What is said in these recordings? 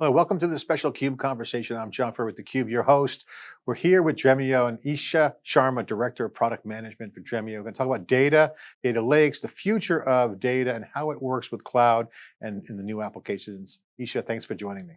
Well, welcome to the special CUBE conversation. I'm John Furrier with theCUBE, your host. We're here with Dremio and Isha Sharma, Director of Product Management for Dremio. We're going to talk about data, data lakes, the future of data and how it works with cloud and in the new applications. Isha, thanks for joining me.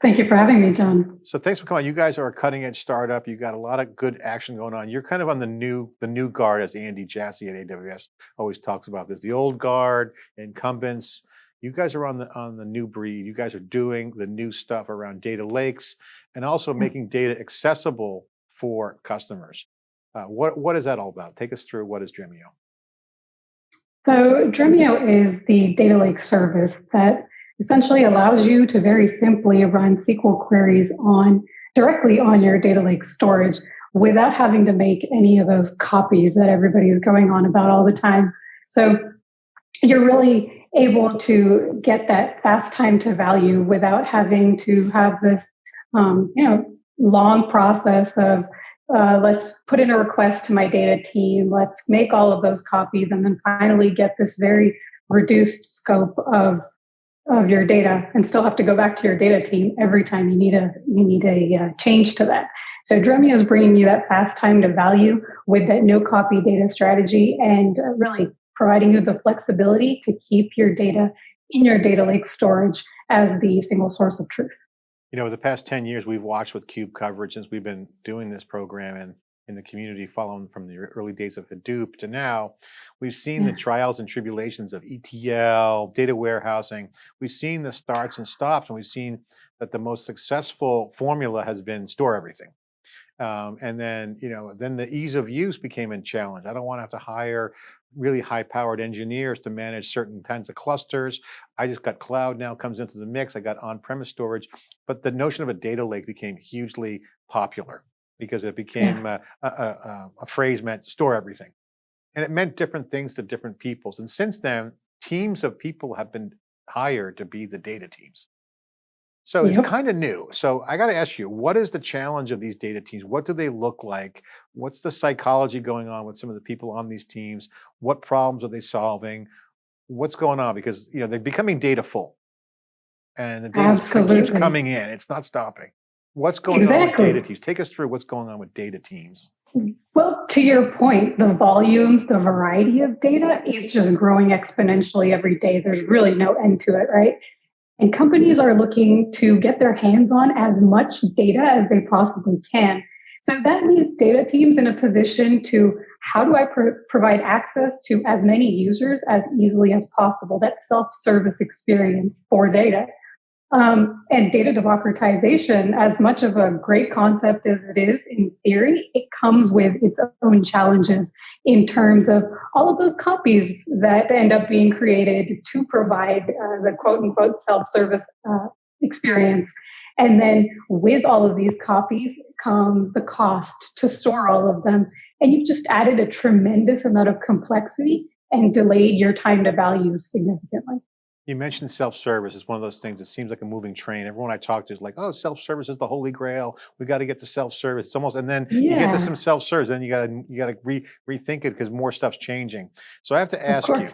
Thank you for having me, John. So thanks for coming. You guys are a cutting edge startup. You got a lot of good action going on. You're kind of on the new the new guard, as Andy Jassy at AWS always talks about this. The old guard, incumbents, you guys are on the on the new breed. You guys are doing the new stuff around data lakes and also hmm. making data accessible for customers. Uh, what what is that all about? Take us through what is Dremio. So Dremio is the data lake service that essentially allows you to very simply run SQL queries on directly on your data lake storage without having to make any of those copies that everybody is going on about all the time. So you're really able to get that fast time to value without having to have this, um, you know, long process of uh, let's put in a request to my data team, let's make all of those copies, and then finally get this very reduced scope of of your data, and still have to go back to your data team every time you need a you need a uh, change to that. So Dremio is bringing you that fast time to value with that no copy data strategy, and uh, really providing you the flexibility to keep your data in your data lake storage as the single source of truth. You know, the past 10 years we've watched with CUBE coverage since we've been doing this program and in the community following from the early days of Hadoop to now, we've seen yeah. the trials and tribulations of ETL, data warehousing. We've seen the starts and stops and we've seen that the most successful formula has been store everything. Um, and then, you know, then the ease of use became a challenge. I don't want to have to hire really high powered engineers to manage certain kinds of clusters. I just got cloud now comes into the mix. I got on-premise storage, but the notion of a data lake became hugely popular because it became uh, yes. a, a, a, phrase meant store everything. And it meant different things to different peoples. And since then, teams of people have been hired to be the data teams. So it's kind of new. So I got to ask you, what is the challenge of these data teams? What do they look like? What's the psychology going on with some of the people on these teams? What problems are they solving? What's going on? Because you know they're becoming data full, and the data keeps coming in. It's not stopping. What's going exactly. on with data teams? Take us through what's going on with data teams. Mm, well, to your point, the volumes, the variety of data is just growing exponentially every day. There's really no end to it, right? And companies are looking to get their hands on as much data as they possibly can. So that leaves data teams in a position to how do I pro- provide access to as many users as easily as possible? That self service experience for data. Um, and data democratization, as much of a great concept as it is in theory, it comes with its own challenges in terms of all of those copies that end up being created to provide uh, the quote unquote self service uh, experience. And then with all of these copies comes the cost to store all of them. And you've just added a tremendous amount of complexity and delayed your time to value significantly. You mentioned self-service. It's one of those things that seems like a moving train. Everyone I talk to is like, oh, self-service is the holy grail. We got to get to self-service. It's almost, and then yeah. you get to some self-service, then you got to you got to re, rethink it because more stuff's changing. So I have to ask you,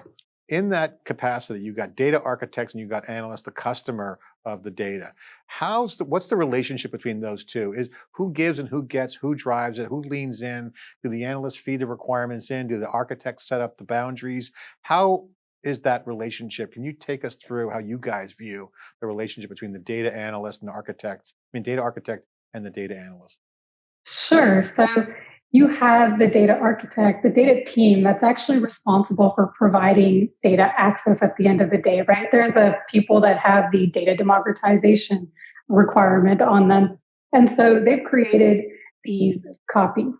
in that capacity, you got data architects and you got analysts, the customer of the data. How's the, what's the relationship between those two? Is who gives and who gets, who drives it, who leans in? Do the analysts feed the requirements in? Do the architects set up the boundaries? How is that relationship? Can you take us through how you guys view the relationship between the data analyst and architect, I mean, data architect and the data analyst? Sure. So you have the data architect, the data team that's actually responsible for providing data access at the end of the day, right? They're the people that have the data democratization requirement on them. And so they've created these copies,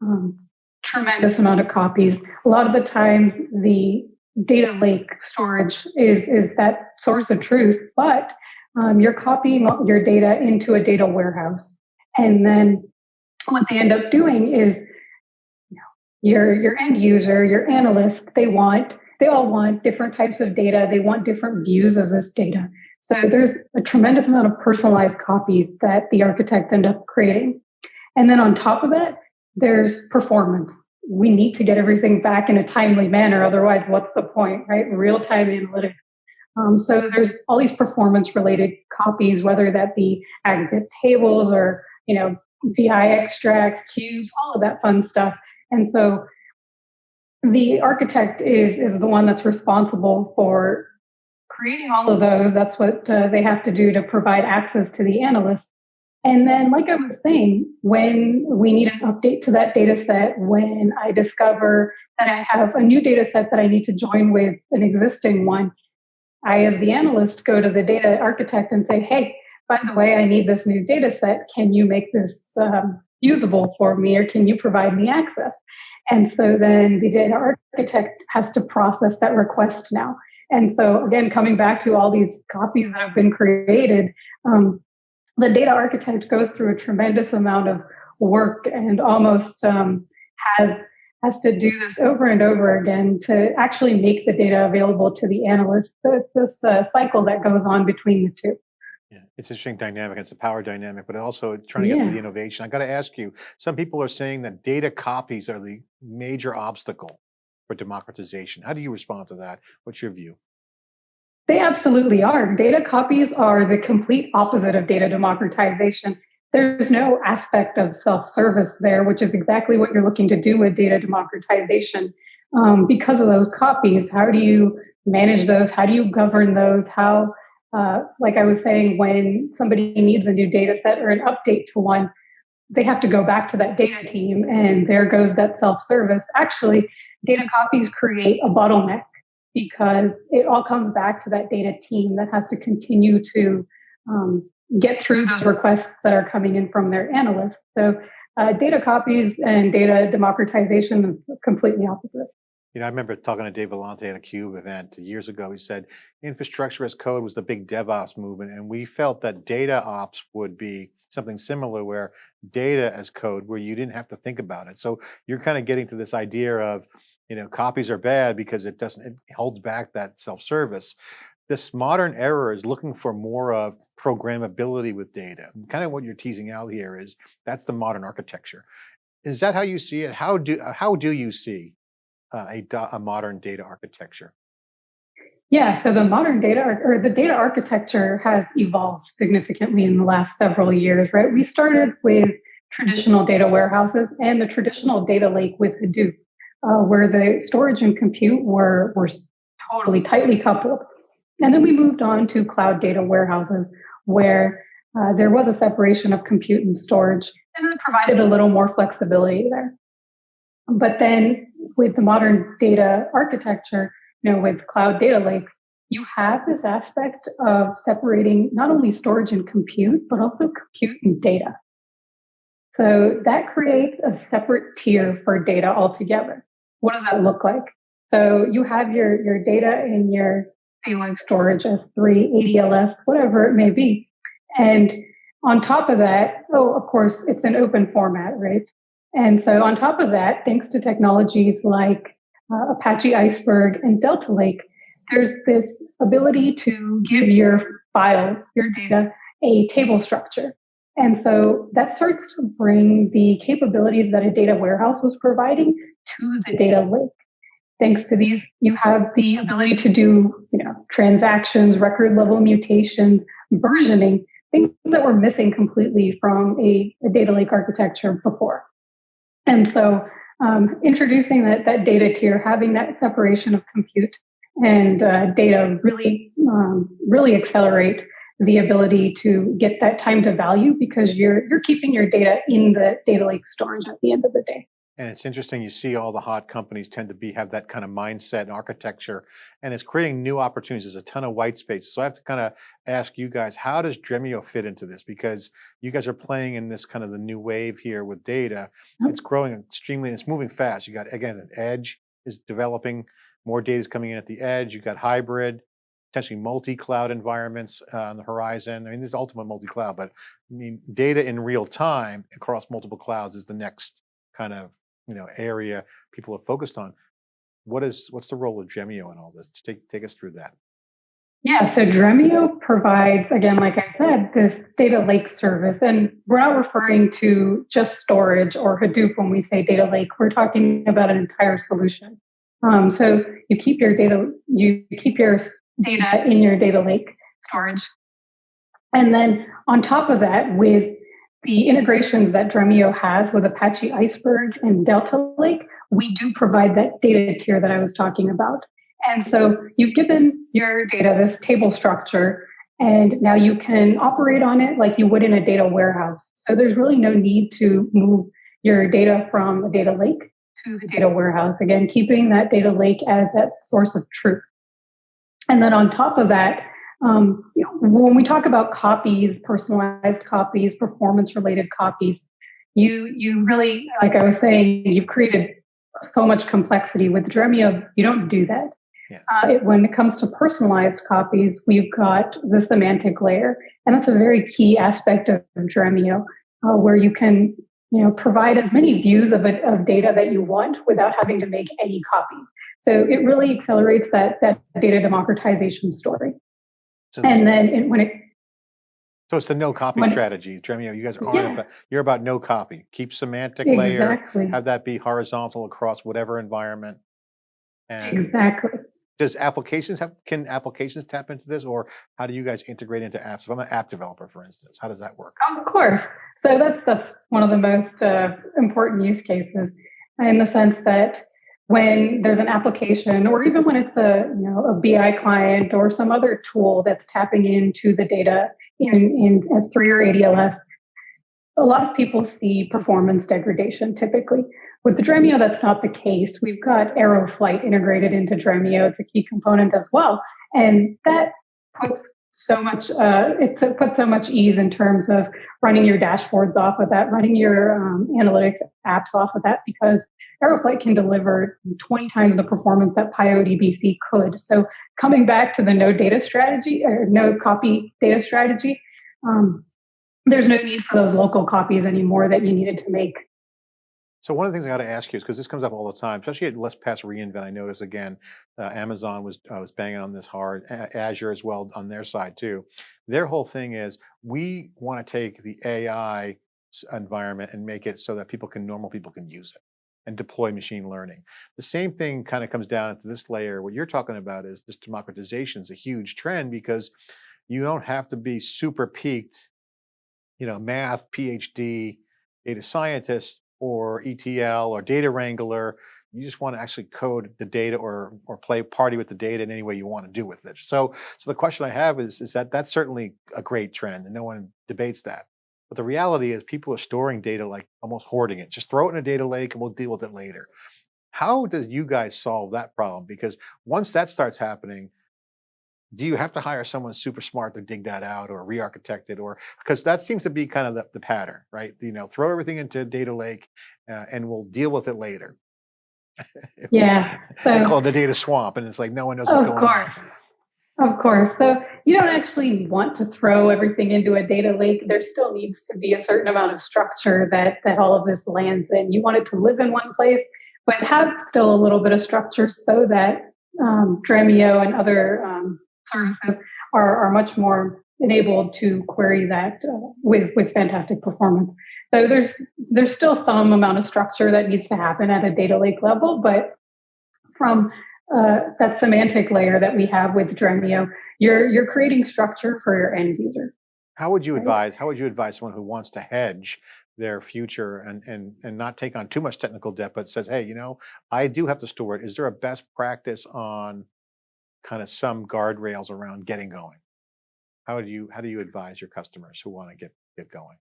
um, tremendous amount of copies. A lot of the times the data lake storage is, is that source of truth, but um, you're copying your data into a data warehouse. And then what they end up doing is you know, your, your end user, your analyst, they want, they all want different types of data. They want different views of this data. So there's a tremendous amount of personalized copies that the architects end up creating. And then on top of that, there's performance we need to get everything back in a timely manner. Otherwise, what's the point, right? Real time analytics Um, so there's all these performance related copies, whether that be aggregate tables or, you know, BI extracts, cubes, all of that fun stuff. And so the architect is, is the one that's responsible for creating all of those. That's what uh, they have to do to provide access to the analyst. And then, like I was saying, when we need an update to that data set, when I discover that I have a new data set that I need to join with an existing one, I, as the analyst, go to the data architect and say, hey, by the way, I need this new data set. Can you make this um, usable for me or can you provide me access? And so then the data architect has to process that request now. And so again, coming back to all these copies that have been created, um, the data architect goes through a tremendous amount of work and almost um, has has to do this over and over again to actually make the data available to the analyst. So it's this uh, cycle that goes on between the two. Yeah, it's an interesting dynamic. It's a power dynamic, but also trying to get to the innovation. I got to ask you, some people are saying that data copies are the major obstacle for democratization. How do you respond to that? What's your view? They absolutely are. Data copies are the complete opposite of data democratization. There's no aspect of self service there, which is exactly what you're looking to do with data democratization. Um, because of those copies, how do you manage those? How do you govern those? How, uh, like I was saying, when somebody needs a new data set or an update to one, they have to go back to that data team, and there goes that self service. Actually, data copies create a bottleneck because it all comes back to that data team that has to continue to um, get through those requests that are coming in from their analysts. So uh, data copies and data democratization is completely opposite. You know, I remember talking to Dave Vellante at a CUBE event years ago. He said infrastructure as code was the big DevOps movement, and we felt that data ops would be something similar, where data as code, where you didn't have to think about it. So you're kind of getting to this idea of, you know, copies are bad because it doesn't, it holds back that self-service. This modern era is looking for more of programmability with data. And Kind of what you're teasing out here is that's the modern architecture. Is that how you see it? How do how do you see uh, a, a modern data architecture. Yeah, so the modern data or the data architecture has evolved significantly in the last several years, right? We started with traditional data warehouses and the traditional data lake with Hadoop, uh, where the storage and compute were, were totally tightly coupled. And then we moved on to cloud data warehouses, where uh, there was a separation of compute and storage, and it provided a little more flexibility there. But then with the modern data architecture, you know, with cloud data lakes, you have this aspect of separating not only storage and compute, but also compute and data. So that creates a separate tier for data altogether. What does that look like? So you have your, your data in your data lake storage, S3, ADLS, whatever it may be. And on top of that, oh, of course, it's an open format, right? And so on top of that, thanks to technologies like uh, Apache Iceberg and Delta Lake, there's this ability to give your files, your data, a table structure. And so that starts to bring the capabilities that a data warehouse was providing to the data lake. Thanks to these, you have the ability to do, you know, transactions, record level mutations, versioning, things that were missing completely from a, a data lake architecture before. And so um, introducing that, that data tier, having that separation of compute and uh, data really, um, really accelerate the ability to get that time to value because you're, you're keeping your data in the data lake storage at the end of the day. And it's interesting, you see all the hot companies tend to be have that kind of mindset and architecture, and it's creating new opportunities. There's a ton of white space. So I have to kind of ask you guys, how does Dremio fit into this? Because you guys are playing in this kind of the new wave here with data. Yep. It's growing extremely, it's moving fast. You got, again, an edge is developing, more data is coming in at the edge. You've got hybrid, potentially multi-cloud environments uh, on the horizon. I mean, this is ultimate multi-cloud, but I mean, data in real time across multiple clouds is the next kind of you know area people are focused on. What is what's the role of Dremio in all this? Take take us through that. Yeah, so Dremio provides, again, like I said, this data lake service. And we're not referring to just storage or Hadoop when we say data lake. We're talking about an entire solution. Um, so you keep your data, you keep your data uh, in your data lake storage. And then on top of that, with the integrations that Dremio has with Apache Iceberg and Delta Lake, we do provide that data tier that I was talking about. And so you've given your data this table structure, and now you can operate on it like you would in a data warehouse. So there's really no need to move your data from a data lake to the data warehouse. Again, keeping that data lake as that source of truth. And then on top of that, um, you know, when we talk about copies, personalized copies, performance related copies, you you really, like I was saying, you've created so much complexity with Dremio. You don't do that. Yeah. Uh, it, when it comes to personalized copies, we've got the semantic layer, and that's a very key aspect of Dremio, uh, where you can you know provide as many views of, it, of data that you want without having to make any copies. So it really accelerates that that data democratization story. So and then it, when it so it's the no copy strategy, Dremio. You guys are yeah. about, you're about no copy. Keep semantic layer, have that be horizontal across whatever environment. And exactly. Does applications have can applications tap into this, or how do you guys integrate into apps? If I'm an app developer, for instance, how does that work? Of course. So that's that's one of the most uh, important use cases, in the sense that when there's an application or even when it's a you know a BI client or some other tool that's tapping into the data in, in S3 or ADLS, a lot of people see performance degradation typically. With the Dremio, that's not the case. We've got Arrow Flight integrated into Dremio. It's a key component as well. And that puts so much uh, it puts so much ease in terms of running your dashboards off of that running your um, analytics apps off of that because Arrow Flight can deliver 20 times the performance that pyodbc could so coming back to the no data strategy or no copy data strategy um, there's no need for those local copies anymore that you needed to make so one of the things I got to ask you is because this comes up all the time, especially at Let's Pass reInvent. I notice again, uh, Amazon was uh, was banging on this hard, Azure as well on their side too. Their whole thing is we want to take the AI environment and make it so that people can normal people can use it and deploy machine learning. The same thing kind of comes down to this layer. What you're talking about is this democratization is a huge trend because you don't have to be super peaked, you know, math, PhD, data scientist or ETL or data wrangler. You just want to actually code the data or or play party with the data in any way you want to do with it. So so the question I have is is that that's certainly a great trend and no one debates that. But the reality is people are storing data like almost hoarding it. Just throw it in a data lake and we'll deal with it later. How does you guys solve that problem? Because once that starts happening, do you have to hire someone super smart to dig that out or re-architect it or because that seems to be kind of the, the pattern right? You know throw everything into a data lake uh, and we'll deal with it later. Yeah so they call it the data swamp and it's like no one knows what's going course. on of course. So you don't actually want to throw everything into a data lake. There still needs to be a certain amount of structure that that all of this lands in. You want it to live in one place but have still a little bit of structure so that um, Dremio and other um, services are, are much more enabled to query that uh, with with fantastic performance. So there's there's still some amount of structure that needs to happen at a data lake level, but from uh, that semantic layer that we have with Dremio, you're you're creating structure for your end user. How would you advise? How would you advise someone who wants to hedge their future and and and not take on too much technical debt, but says, hey, you know, I do have to store it. Is there a best practice on kind of some guardrails around getting going. How do you how do you advise your customers who want to get get going?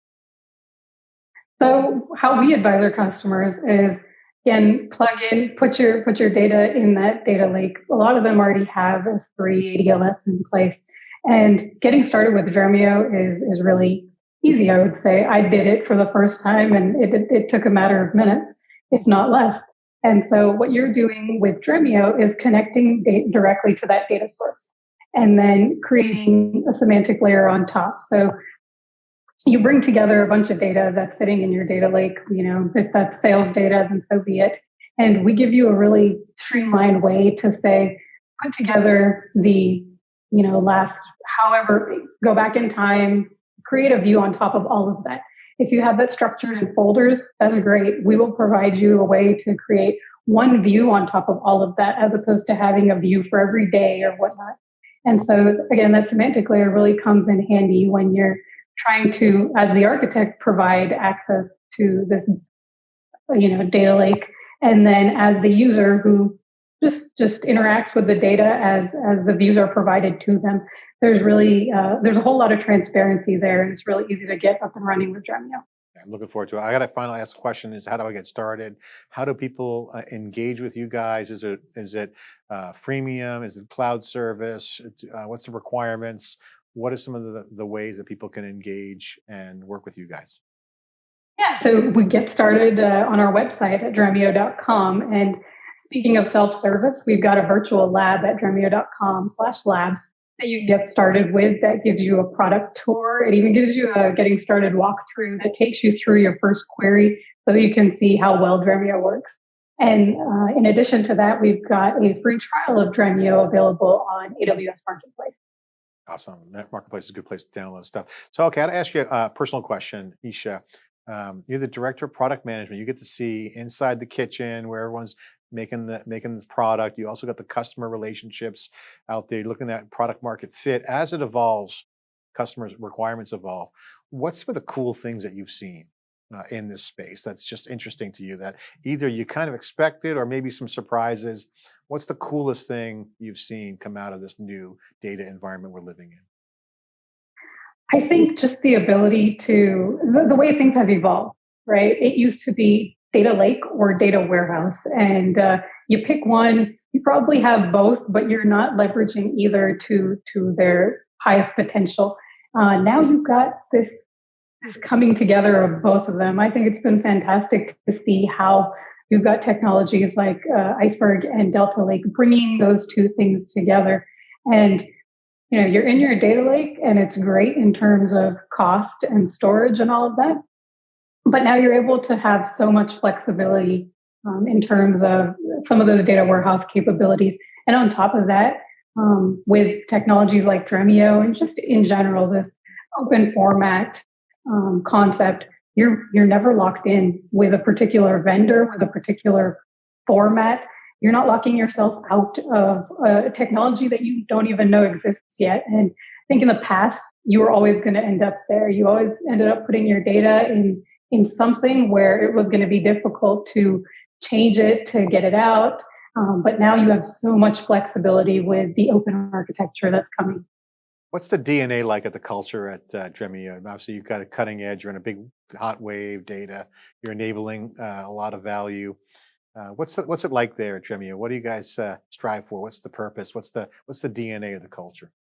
So how we advise our customers is again plug in, put your put your data in that data lake. A lot of them already have S3 ADLS in place, and getting started with Dremio is is really easy. I would say I did it for the first time, and it, it took a matter of minutes, if not less. And so what you're doing with Dremio is connecting directly to that data source and then creating a semantic layer on top. So you bring together a bunch of data that's sitting in your data lake, you know, if that's sales data, then so be it. And we give you a really streamlined way to say, put together the, you know, last, however, go back in time, create a view on top of all of that. If you have that structured in folders, that's great. We will provide you a way to create one view on top of all of that as opposed to having a view for every day or whatnot. And so again, that semantic layer really comes in handy when you're trying to, as the architect, provide access to this, you know, data lake. And then as the user who just just interacts with the data as as the views are provided to them. There's really uh, there's a whole lot of transparency there, and it's really easy to get up and running with Dremio. I'm looking forward to it. I got to finally ask the question: Is how do I get started? How do people uh, engage with you guys? Is it is it uh, freemium? Is it cloud service? Uh, what's the requirements? What are some of the, the ways that people can engage and work with you guys? Yeah, so we get started uh, on our website at dremio.com and Speaking of self-service, we've got a virtual lab at dremio.com slash labs that you get started with that gives you a product tour. It even gives you a getting started walkthrough that takes you through your first query so you can see how well Dremio works. And uh, in addition to that, we've got a free trial of Dremio available on AWS Marketplace. Awesome. That marketplace is a good place to download stuff. So, okay, I'll ask you a personal question, Isha. Um, you're the director of product management. You get to see inside the kitchen where everyone's making the making this product. You also got the customer relationships out there, looking at product market fit as it evolves. Customers' requirements evolve. What's some of the cool things that you've seen uh, in this space that's just interesting to you that either you kind of expected or maybe some surprises? What's the coolest thing you've seen come out of this new data environment we're living in? I think just the ability to, the, the way things have evolved, right? It used to be data lake or data warehouse. And uh, you pick one, you probably have both, but you're not leveraging either to, to their highest potential. Uh, now you've got this, this coming together of both of them. I think it's been fantastic to see how you've got technologies like uh, Iceberg and Delta Lake bringing those two things together. And you know, you're in your data lake and it's great in terms of cost and storage and all of that. But now you're able to have so much flexibility um, in terms of some of those data warehouse capabilities. And on top of that, um, with technologies like Dremio and just in general, this open format um, concept, you're you're never locked in with a particular vendor with a particular format. You're not locking yourself out of a technology that you don't even know exists yet. And I think in the past, you were always going to end up there. You always ended up putting your data in in something where it was going to be difficult to change it to get it out. Um, but now you have so much flexibility with the open architecture that's coming. What's the DNA like at the culture at uh, Dremio? Obviously, you've got a cutting edge. You're in a big hot wave data. You're enabling uh, a lot of value. Uh, what's the, what's it like there at Dremio? What do you guys uh, strive for? What's the purpose? What's the what's the DNA of the culture?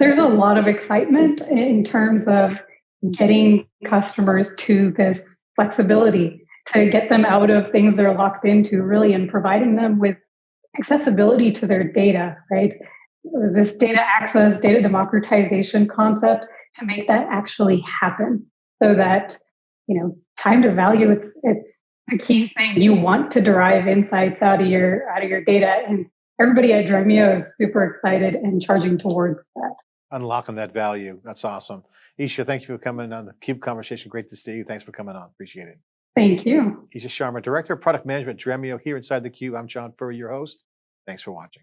There's a lot of excitement in terms of getting customers to this flexibility to get them out of things they're locked into really and providing them with accessibility to their data right? This data access data democratization concept to make that actually happen so that you know time to value it's it's a key thing. You want to derive insights out of your out of your data and everybody at Dremio is super excited and charging towards that unlocking that value. That's awesome. Isha, thank you for coming on the CUBE conversation. Great to see you. Thanks for coming on. Appreciate it. Thank you. Isha Sharma, Director of Product Management, Dremio, here inside the Cube. I'm John Furrier, your host. Thanks for watching.